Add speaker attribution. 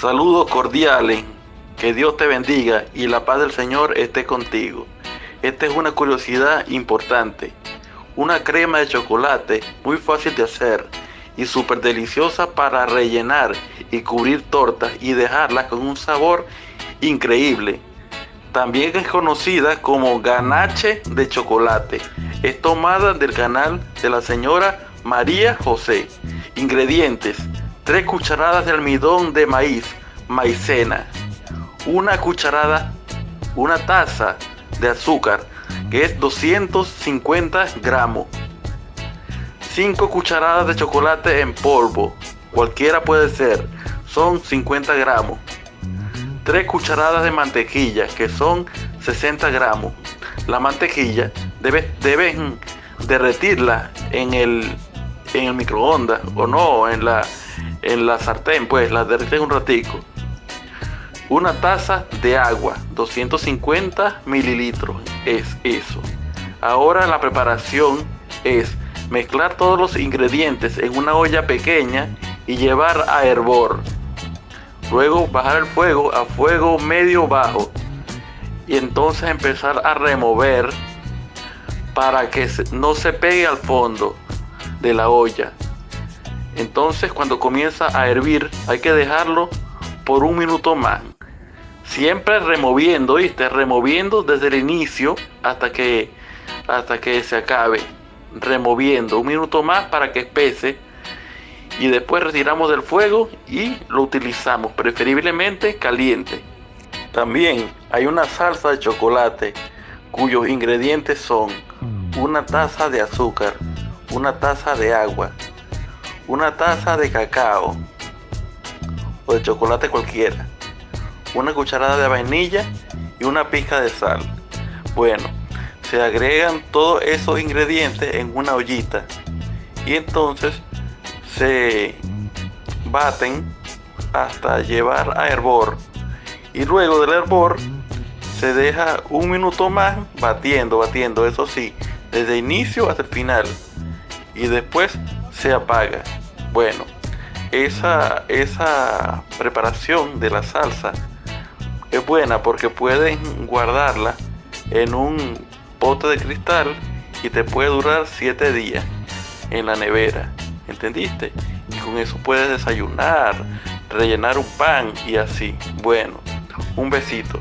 Speaker 1: Saludos cordiales, que Dios te bendiga y la paz del Señor esté contigo. Esta es una curiosidad importante. Una crema de chocolate muy fácil de hacer y súper deliciosa para rellenar y cubrir tortas y dejarlas con un sabor increíble. También es conocida como ganache de chocolate. Es tomada del canal de la señora María José. Ingredientes. 3 cucharadas de almidón de maíz, maicena. Una cucharada, una taza de azúcar, que es 250 gramos. 5 cucharadas de chocolate en polvo, cualquiera puede ser, son 50 gramos. 3 cucharadas de mantequilla, que son 60 gramos. La mantequilla debes, deben derretirla en el, en el microondas o no, en la, en la sartén, pues la derrites un ratico. Una taza de agua, 250 mililitros, es eso. Ahora la preparación es mezclar todos los ingredientes en una olla pequeña y llevar a hervor. Luego bajar el fuego a fuego medio bajo y entonces empezar a remover para que no se pegue al fondo de la olla. Entonces cuando comienza a hervir hay que dejarlo por un minuto más. Siempre removiendo, ¿viste? Removiendo desde el inicio hasta que, hasta que se acabe. Removiendo un minuto más para que espese. Y después retiramos del fuego y lo utilizamos, preferiblemente caliente. También hay una salsa de chocolate cuyos ingredientes son una taza de azúcar, una taza de agua, una taza de cacao o de chocolate cualquiera, una cucharada de vainilla y una pizca de sal. Bueno, se agregan todos esos ingredientes en una ollita y entonces se baten hasta llevar a hervor y luego del hervor se deja un minuto más batiendo, batiendo, eso sí, desde inicio hasta el final y después se apaga. Bueno, esa, esa preparación de la salsa es buena porque pueden guardarla en un pote de cristal y te puede durar 7 días en la nevera. ¿Entendiste? Y con eso puedes desayunar, rellenar un pan y así. Bueno, un besito.